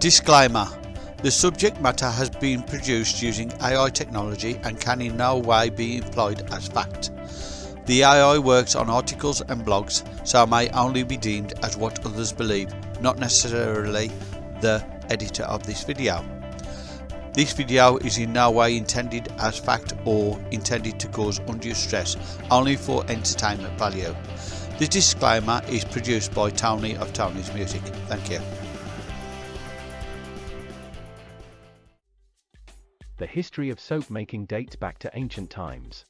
Disclaimer The subject matter has been produced using AI technology and can in no way be employed as fact. The AI works on articles and blogs, so may only be deemed as what others believe, not necessarily the editor of this video. This video is in no way intended as fact or intended to cause undue stress, only for entertainment value. The disclaimer is produced by Tony of Tony's Music. Thank you. The history of soap making dates back to ancient times.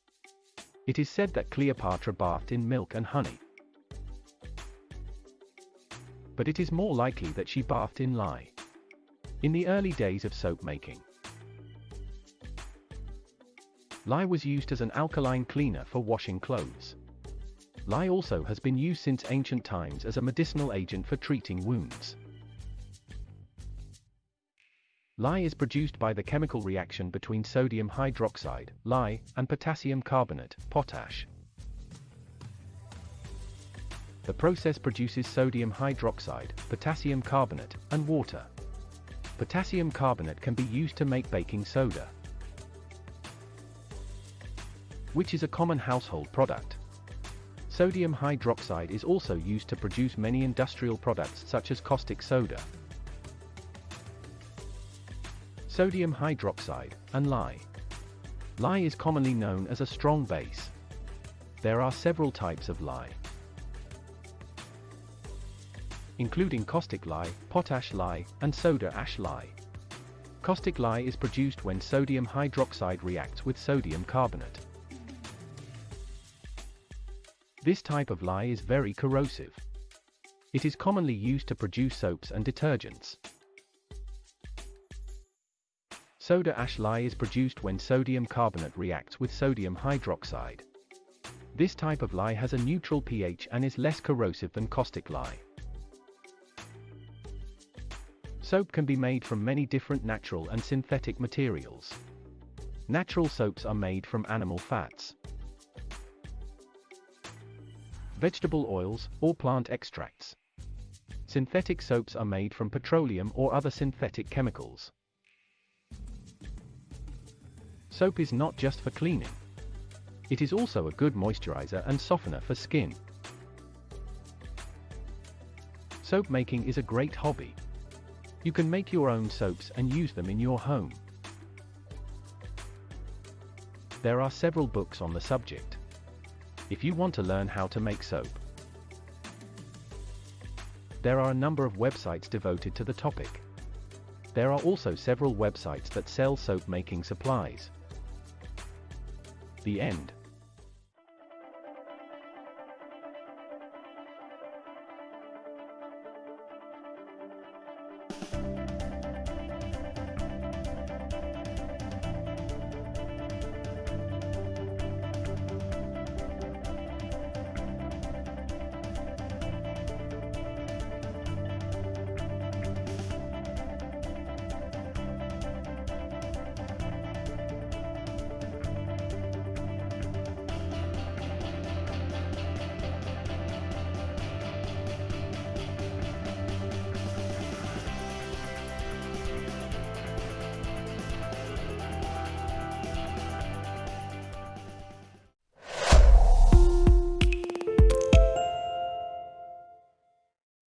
It is said that Cleopatra bathed in milk and honey. But it is more likely that she bathed in lye. In the early days of soap making, lye was used as an alkaline cleaner for washing clothes. Lye also has been used since ancient times as a medicinal agent for treating wounds. Lye is produced by the chemical reaction between sodium hydroxide, lye, and potassium carbonate, potash. The process produces sodium hydroxide, potassium carbonate, and water. Potassium carbonate can be used to make baking soda, which is a common household product. Sodium hydroxide is also used to produce many industrial products such as caustic soda, sodium hydroxide, and lye. Lye is commonly known as a strong base. There are several types of lye, including caustic lye, potash lye, and soda ash lye. Caustic lye is produced when sodium hydroxide reacts with sodium carbonate. This type of lye is very corrosive. It is commonly used to produce soaps and detergents. Soda ash lye is produced when sodium carbonate reacts with sodium hydroxide. This type of lye has a neutral pH and is less corrosive than caustic lye. Soap can be made from many different natural and synthetic materials. Natural soaps are made from animal fats, vegetable oils, or plant extracts. Synthetic soaps are made from petroleum or other synthetic chemicals. Soap is not just for cleaning. It is also a good moisturizer and softener for skin. Soap making is a great hobby. You can make your own soaps and use them in your home. There are several books on the subject. If you want to learn how to make soap, there are a number of websites devoted to the topic. There are also several websites that sell soap making supplies. The end.